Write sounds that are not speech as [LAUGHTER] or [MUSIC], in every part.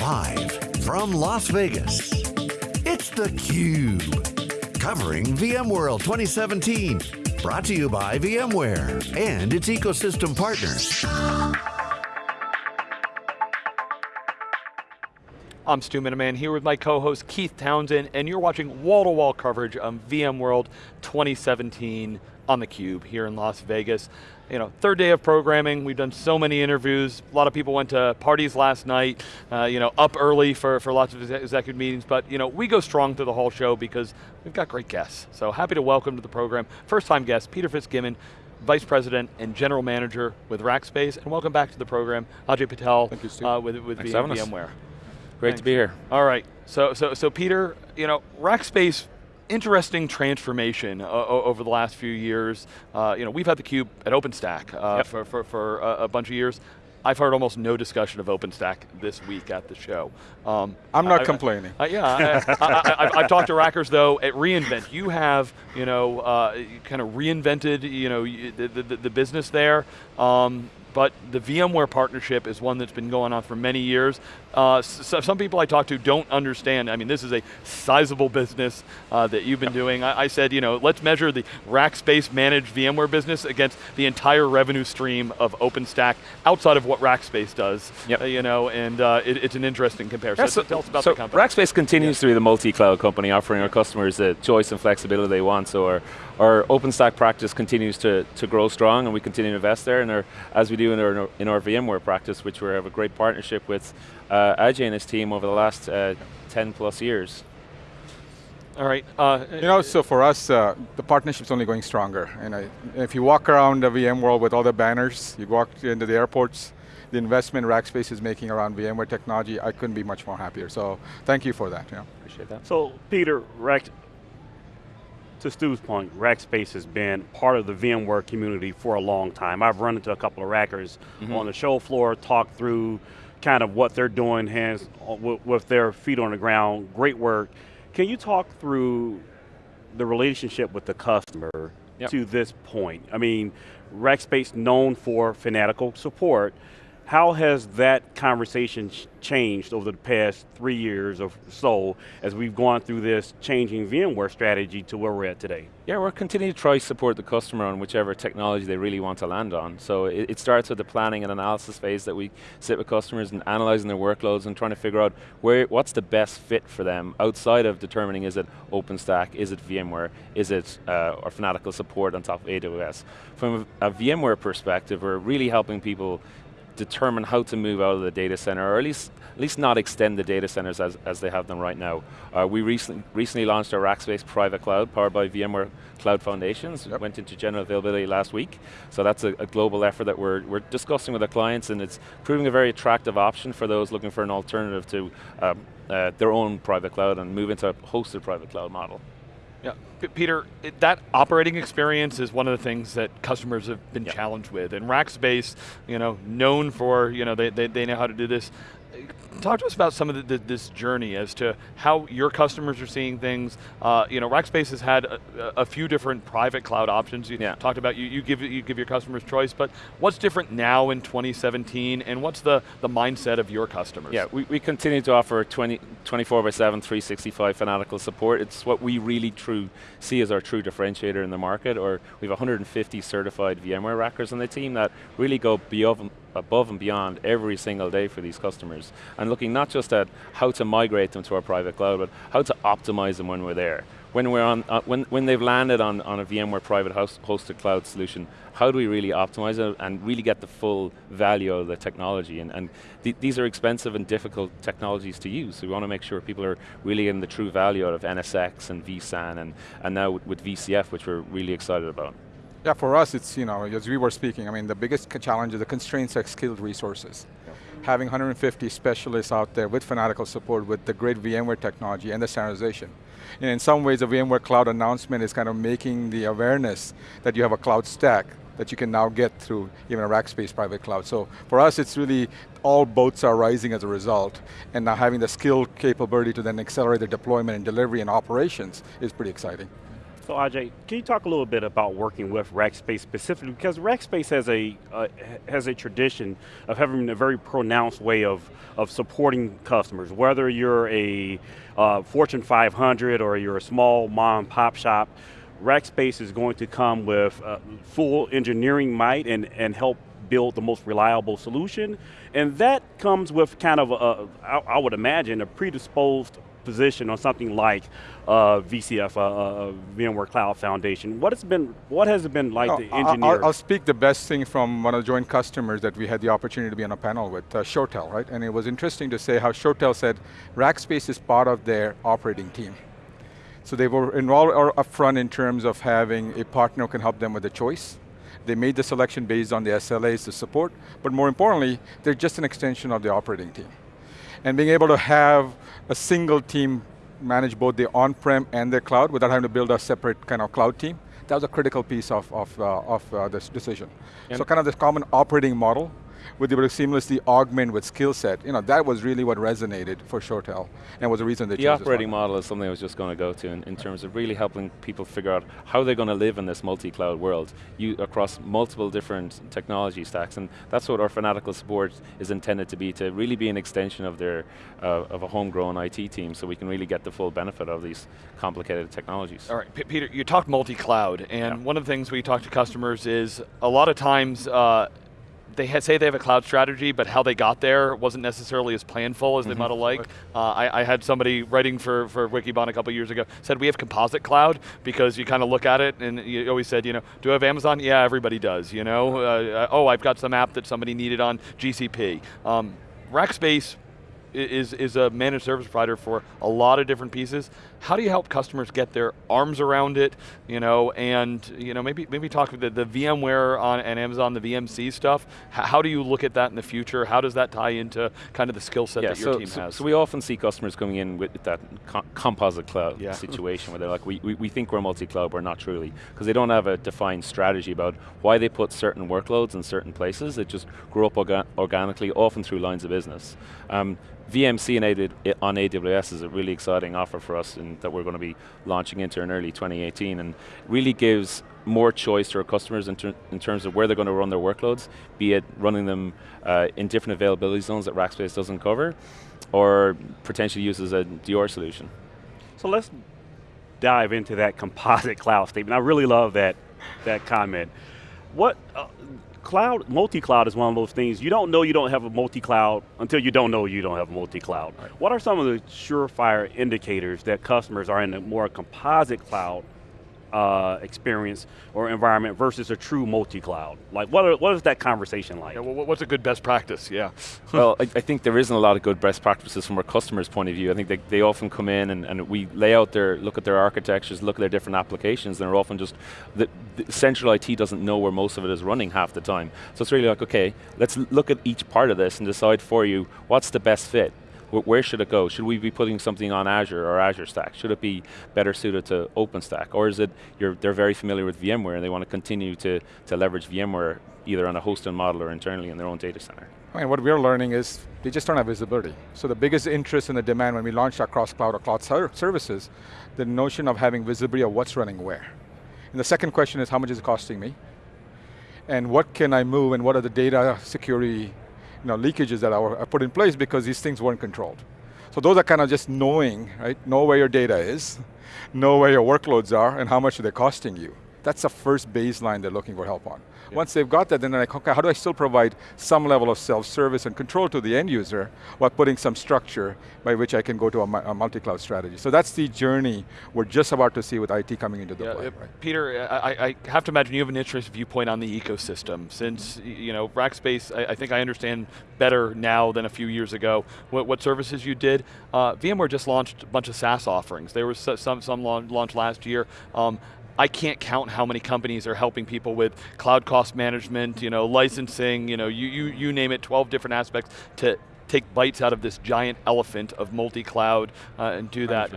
Live from Las Vegas, it's theCUBE. Covering VMworld 2017. Brought to you by VMware and its ecosystem partners. I'm Stu Miniman here with my co-host Keith Townsend and you're watching wall-to-wall -wall coverage of VMworld 2017 on theCUBE here in Las Vegas. You know, third day of programming, we've done so many interviews, a lot of people went to parties last night, uh, you know, up early for, for lots of executive meetings, but you know, we go strong through the whole show because we've got great guests. So happy to welcome to the program, first time guest, Peter FitzGibbon, Vice President and General Manager with Rackspace, and welcome back to the program, Ajay Patel Thank you, uh, with, with VMware. Great Thanks. to be here. All right, so, so, so Peter, you know, Rackspace interesting transformation uh, over the last few years. Uh, you know, we've had the cube at OpenStack uh, yep. for, for, for a, a, bunch of years. I've heard almost no discussion of OpenStack this week at the show. Um, I'm not I, complaining. I, yeah, I, have talked to Rackers though at reInvent. You have, you know, uh, kind of reinvented, you know, the, the, the business there. Um, but the VMware partnership is one that's been going on for many years. Uh, so some people I talk to don't understand, I mean this is a sizable business uh, that you've been yep. doing. I, I, said, you know, let's measure the Rackspace managed VMware business against the entire revenue stream of OpenStack outside of what Rackspace does. Yep. Uh, you know, and uh, it, it's an interesting comparison. Yeah, so, so, tell us about so the company. Rackspace continues yeah. to be the multi-cloud company offering our customers the choice and flexibility they want. So our, our OpenStack practice continues to, to grow strong and we continue to invest there. And our, as we do in our, in our VMware practice, which we have a great partnership with uh, Ajay and his team over the last uh, 10 plus years. All right. Uh, you know, so for us, uh, the partnership's only going stronger. And I, if you walk around the VMworld with all the banners, you walk into the airports, the investment Rackspace is making around VMware technology, I couldn't be much more happier. So thank you for that. Yeah. Appreciate that. So Peter, Rack, to Stu's point, Rackspace has been part of the VMware community for a long time. I've run into a couple of Rackers mm -hmm. on the show floor, talked through kind of what they're doing hands with their feet on the ground, great work. Can you talk through the relationship with the customer yep. to this point? I mean, Rackspace known for fanatical support, how has that conversation changed over the past three years or so as we've gone through this changing VMware strategy to where we're at today? Yeah, we're continuing to try support the customer on whichever technology they really want to land on. So it, it, starts with the planning and analysis phase that we sit with customers and analyzing their workloads and trying to figure out where what's the best fit for them outside of determining is it OpenStack, is it VMware, is it uh, or fanatical support on top of AWS. From a, a VMware perspective, we're really helping people determine how to move out of the data center, or at least, at least not extend the data centers as, as they have them right now. Uh, we recently, recently launched our Rackspace private cloud, powered by VMware Cloud Foundations. Yep. Went into general availability last week. So that's a, a, global effort that we're, we're discussing with our clients, and it's proving a very attractive option for those looking for an alternative to um, uh, their own private cloud and move into a hosted private cloud model. Yeah, P Peter, it, that operating experience is one of the things that customers have been challenged with. And Rackspace, you know, known for, you know, they, they, they know how to do this talk to us about some of the, the, this journey as to how your customers are seeing things. Uh, you know, Rackspace has had a, a, few different private cloud options. You yeah. talked about you, you give you give your customers choice, but what's different now in 2017, and what's the, the mindset of your customers? Yeah, we, we continue to offer 20, 24 by 7, 365 fanatical support. It's what we really true see as our true differentiator in the market, or we have 150 certified VMware Rackers on the team that really go beyond, above and beyond every single day for these customers. And looking not just at how to migrate them to our private cloud, but how to optimize them when we're there. When, we're on, uh, when, when they've landed on, on a VMware private host, hosted cloud solution, how do we really optimize it and really get the full value of the technology? And, and th these are expensive and difficult technologies to use, so we want to make sure people are really getting the true value out of NSX and vSAN and, and now with, with VCF, which we're really excited about. Yeah, for us, it's, you know, as we were speaking, I mean, the biggest challenge is the constraints of skilled resources. Having 150 specialists out there with fanatical support with the great VMware technology and the standardization. And in some ways, the VMware Cloud announcement is kind of making the awareness that you have a cloud stack that you can now get through even a Rackspace private cloud. So for us, it's really, all boats are rising as a result, and now having the skill capability to then accelerate the deployment and delivery and operations is pretty exciting. So Ajay, can you talk a little bit about working with Rackspace specifically? Because Rackspace has a uh, has a tradition of having a very pronounced way of of supporting customers. Whether you're a uh, Fortune 500 or you're a small mom pop shop, Rackspace is going to come with uh, full engineering might and and help build the most reliable solution. And that comes with kind of, a, I, I would imagine, a predisposed position on something like uh, VCF, uh, uh, VMware Cloud Foundation. What has been, what has it been like no, to engineer? I'll, I'll, speak the best thing from one of the joint customers that we had the opportunity to be on a panel with, uh, ShoreTel, right? And it was interesting to say how ShoreTel said Rackspace is part of their operating team. So they were involved upfront in terms of having a partner who can help them with the choice. They made the selection based on the SLAs to support, but more importantly, they're just an extension of the operating team and being able to have a single team manage both the on-prem and the cloud without having to build a separate kind of cloud team, that was a critical piece of, of, uh, of uh, this decision. And so kind of this common operating model with able to seamlessly augment with skill set, you know, that was really what resonated for ShoreTel and was the reason they the chose The operating model is something I was just going to go to in, in terms of really helping people figure out how they're going to live in this multi-cloud world you, across multiple different technology stacks, and that's what our fanatical support is intended to be, to really be an extension of their, uh, of a homegrown IT team, so we can really get the full benefit of these complicated technologies. All right, P Peter, you talked multi-cloud, and yeah. one of the things we talk to customers is a lot of times uh, they say they have a cloud strategy, but how they got there wasn't necessarily as planful as mm -hmm. they mm-hmm. might have liked. Uh, I, I, had somebody writing for, for Wikibon a couple years ago, said we have composite cloud because you kind of look at it and you always said, you know, do I have Amazon? Yeah, everybody does, you know. Uh, oh, I've got some app that somebody needed on GCP. Um, Rackspace is, is a managed service provider for a lot of different pieces. How do you help customers get their arms around it, you know, and you know, maybe maybe talk the, the VMware on and Amazon, the VMC stuff. H how do you look at that in the future? How does that tie into kind of the skill set yeah, that your so, team so, has? So we often see customers coming in with that co composite cloud yeah. situation where they're like, we, we, we think we're multi-cloud, we're not truly, because they don't have a defined strategy about why they put certain workloads in certain places. It just grew up orga organically, often through lines of business. Um, VMC on AWS is a really exciting offer for us and that we're going to be launching into in early 2018 and really gives more choice to our customers in, ter in terms of where they're going to run their workloads, be it running them uh, in different availability zones that Rackspace doesn't cover, or potentially uses a DR solution. So let's dive into that composite cloud statement. I really love that, that comment. What, uh, cloud, multi-cloud is one of those things, you don't know you don't have a multi-cloud until you don't know you don't have a multi-cloud. Right. What are some of the surefire indicators that customers are in a more composite cloud uh, experience or environment versus a true multi-cloud? Like, what, are, what is that conversation like? Yeah, well, what's a good best practice, yeah. [LAUGHS] well, I, I, think there isn't a lot of good best practices from a customer's point of view. I think they, they often come in and, and we lay out their, look at their architectures, look at their different applications, and they're often just, the, the central IT doesn't know where most of it is running half the time. So it's really like, okay, let's look at each part of this and decide for you what's the best fit where should it go? Should we be putting something on Azure or Azure Stack? Should it be better suited to OpenStack? Or is it, they're very familiar with VMware and they want to continue to, to leverage VMware either on a hosting model or internally in their own data center? I mean, what we're learning is they just don't have visibility. So the biggest interest in the demand when we launched our cross-cloud or cloud services, the notion of having visibility of what's running where. And the second question is how much is it costing me? And what can I move and what are the data security you know, leakages that are, put in place because these things weren't controlled. So those are kind of just knowing, right? Know where your data is, know where your workloads are, and how much they're costing you. That's the first baseline they're looking for help on. Yeah. Once they've got that, then they're like, okay, how do I still provide some level of self-service and control to the end user while putting some structure by which I can go to a, a multi-cloud strategy. So that's the journey we're just about to see with IT coming into the yeah, play. Right? Peter, I, I, have to imagine you have an interest viewpoint on the ecosystem since, you know, Rackspace, I, I think I understand better now than a few years ago what, what services you did. Uh, VMware just launched a bunch of SaaS offerings. There was some, some launched last year. Um, I can't count how many companies are helping people with cloud cost management, you know, licensing, you know, you, you, you name it, 12 different aspects to take bites out of this giant elephant of multi-cloud uh, and do that.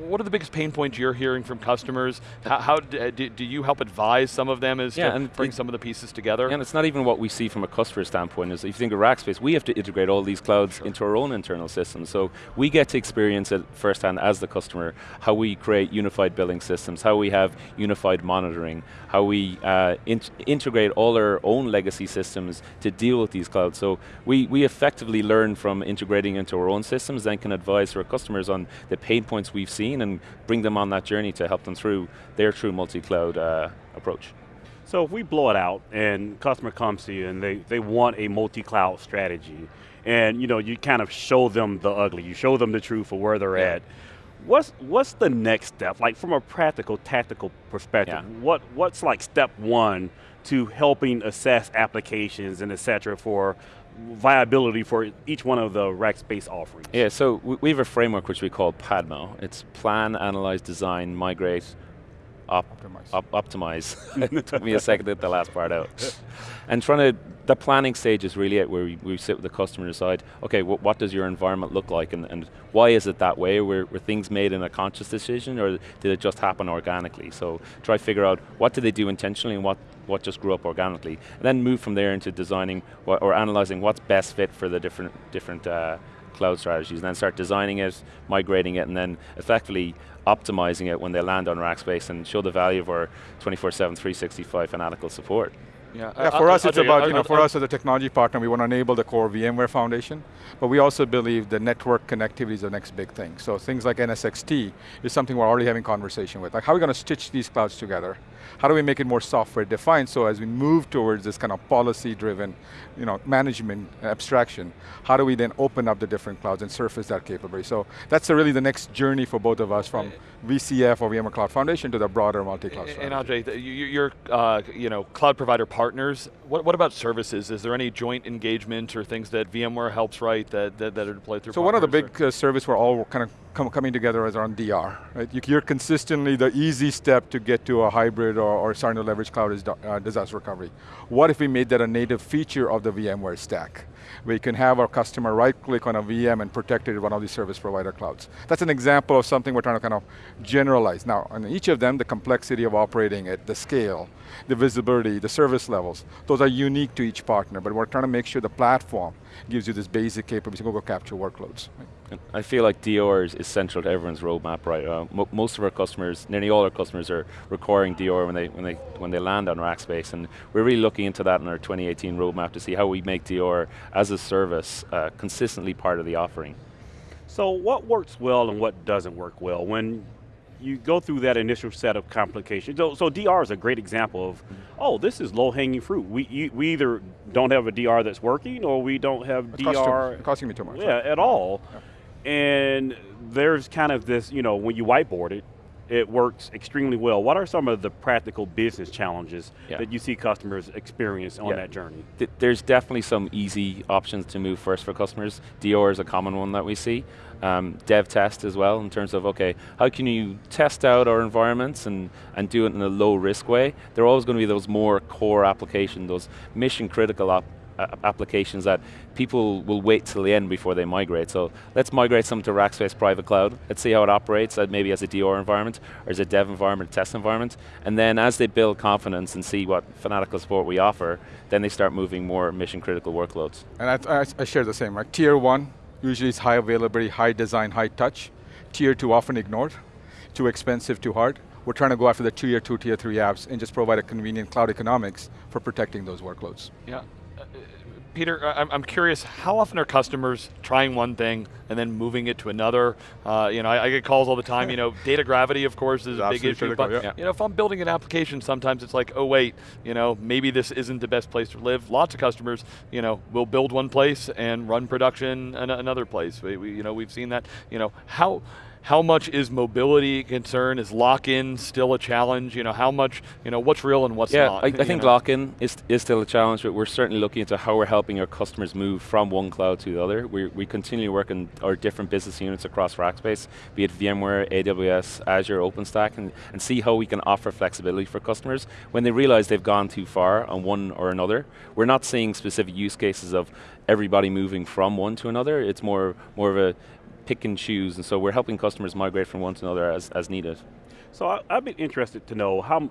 What are the biggest pain points you're hearing from customers? How, how do, do, you help advise some of them as yeah, to and bring it, some of the pieces together? And it's not even what we see from a customer standpoint. Is if you think of Rackspace, we have to integrate all these clouds sure. into our own internal systems. So we get to experience it firsthand as the customer, how we create unified billing systems, how we have unified monitoring, how we uh, in integrate all our own legacy systems to deal with these clouds. So we, we effectively learn from integrating into our own systems, then can advise our customers on the pain points we've seen and bring them on that journey to help them through their true multi-cloud uh, approach. So if we blow it out and customer comes to you and they, they want a multi-cloud strategy, and you know you kind of show them the ugly, you show them the truth of where they're yeah. at. What's what's the next step? Like from a practical, tactical perspective, yeah. what what's like step one to helping assess applications and et cetera for viability for each one of the Rackspace offerings? Yeah, so we have a framework which we call PADMO. It's plan, analyze, design, migrate, op optimize. Op optimize. [LAUGHS] it took me a second to get the last part out. [LAUGHS] and trying to, the planning stage is really it where we, we sit with the customer and decide, okay, wh what does your environment look like and, and why is it that way? Were, were things made in a conscious decision or did it just happen organically? So try to figure out what did they do intentionally and what, what just grew up organically. And then move from there into designing or analyzing what's best fit for the different, different uh, cloud strategies, and then start designing it, migrating it, and then effectively optimizing it when they land on Rackspace and show the value of our 24-7, 365 fanatical support. Yeah, yeah for us it's about, you know, for us as a technology partner, we want to enable the core VMware foundation, but we also believe the network connectivity is the next big thing. So things like NSX-T is something we're already having conversation with. Like how are we going to stitch these clouds together? How do we make it more software defined so as we move towards this kind of policy driven you know, management abstraction, how do we then open up the different clouds and surface that capability? So that's really the next journey for both of us from VCF or VMware Cloud Foundation to the broader multi-cloud And Ajay, your uh, you know, cloud provider partners, what, what about services? Is there any joint engagement or things that VMware helps write that, that, that are deployed through So one of the big uh, service we're all kind of com coming together is around DR. Right? You, are consistently the easy step to get to a hybrid or, or starting to leverage cloud is uh, disaster recovery. What if we made that a native feature of the VMware stack? We can have our customer right click on a VM and protect it in one of these service provider clouds. That's an example of something we're trying to kind of generalize. Now, on each of them, the complexity of operating it, the scale, the visibility, the service levels, those are unique to each partner, but we're trying to make sure the platform gives you this basic capability to go capture workloads. Right? I feel like DR is, is, central to everyone's roadmap, right? Uh, most of our customers, nearly all our customers are requiring DR when they, when, they, when they land on Rackspace, and we're really looking into that in our 2018 roadmap to see how we make DR as a service uh, consistently part of the offering. So what works well and what doesn't work well? When you go through that initial set of complications. So, so DR is a great example of, oh, this is low hanging fruit. We, you, we either don't have a DR that's working or we don't have it DR. Costs costing me too much. Yeah, right? at all. Yeah. And there's kind of this, you know, when you whiteboard it, it works extremely well. What are some of the practical business challenges yeah. that you see customers experience on yeah. that journey? Th there's definitely some easy options to move first for customers. DR is a common one that we see. Um, dev test as well in terms of, okay, how can you test out our environments and, and do it in a low risk way? There are always going to be those more core application, those mission critical applications that people will wait till the end before they migrate. So let's migrate some to Rackspace Private Cloud. Let's see how it operates, uh, maybe as a DR environment, or as a dev environment, test environment. And then as they build confidence and see what fanatical support we offer, then they start moving more mission critical workloads. And I, I, I share the same, right? Tier one, usually it's high availability, high design, high touch. Tier two, often ignored. Too expensive, too hard. We're trying to go after the tier two, tier three apps and just provide a convenient cloud economics for protecting those workloads. Yeah, Peter, I'm, curious, how often are customers trying one thing and then moving it to another? Uh, you know, I, I, get calls all the time, you know, [LAUGHS] data gravity, of course, is a big issue, critical, but yeah. you know, if I'm building an application, sometimes it's like, oh wait, you know, maybe this isn't the best place to live. Lots of customers, you know, will build one place and run production in another place. We, we, you know, we've seen that. You know, how, how much is mobility a concern? Is lock-in still a challenge? You know, how much, you know, what's real and what's yeah, not? I, I think lock-in is, is still a challenge, but we're certainly looking into how we're helping our customers move from one cloud to the other. We, we continue working our different business units across Rackspace, be it VMware, AWS, Azure, OpenStack, and, and see how we can offer flexibility for customers when they realize they've gone too far on one or another. We're not seeing specific use cases of everybody moving from one to another. It's more, more of a pick and choose, and so we're helping customers migrate from one to another as, as needed. So I, I'd be interested to know how,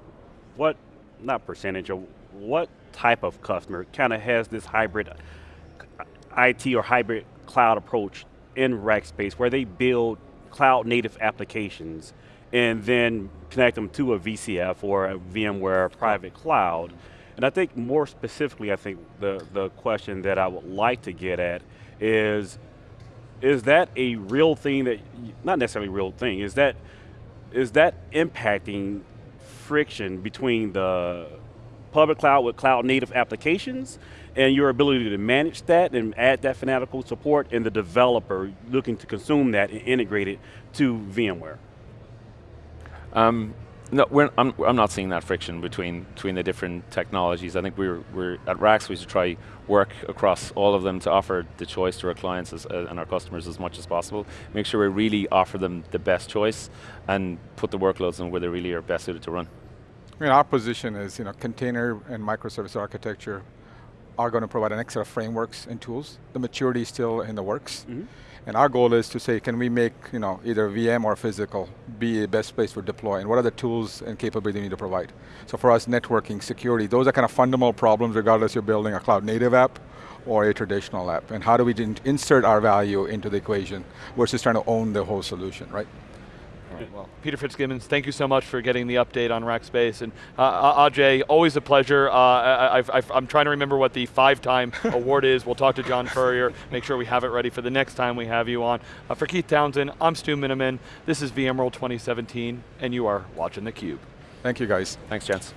what, not percentage, or what type of customer kind of has this hybrid uh, IT or hybrid cloud approach in Rackspace where they build cloud native applications and then connect them to a VCF or a VMware private cloud. And I think more specifically, I think the, the question that I would like to get at is, is that a real thing that, not necessarily real thing, is that, is that impacting friction between the public cloud with cloud native applications and your ability to manage that and add that fanatical support and the developer looking to consume that and integrate it to VMware? Um, no, we're, I'm, I'm not seeing that friction between between the different technologies. I think we're, we're at Racks we should try work across all of them to offer the choice to our clients as, uh, and our customers as much as possible. Make sure we really offer them the best choice and put the workloads in where they really are best suited to run. I mean, our position is, you know, container and microservice architecture are going to provide an extra frameworks and tools. The maturity is still in the works. Mm -hmm. And our goal is to say, can we make you know, either VM or physical be the best place for deploy, and what are the tools and capability we need to provide? So for us, networking, security, those are kind of fundamental problems regardless you're building a cloud native app or a traditional app. And how do we insert our value into the equation versus trying to own the whole solution, right? Well, Peter Fitzgibbons, thank you so much for getting the update on Rackspace. And uh, Ajay, always a pleasure. Uh, I, am trying to remember what the five-time [LAUGHS] award is. We'll talk to John Furrier, make sure we have it ready for the next time we have you on. Uh, for Keith Townsend, I'm Stu Miniman. This is VMworld 2017, and you are watching theCUBE. Thank you guys. Thanks, gents.